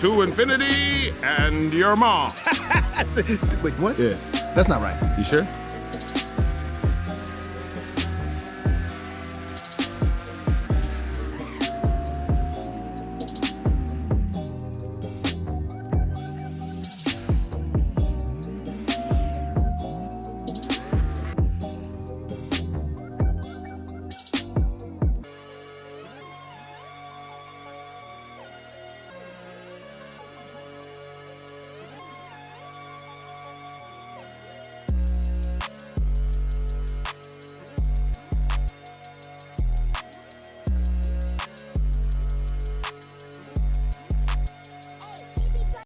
to infinity and your mom. Wait, what? Yeah. That's not right. You sure?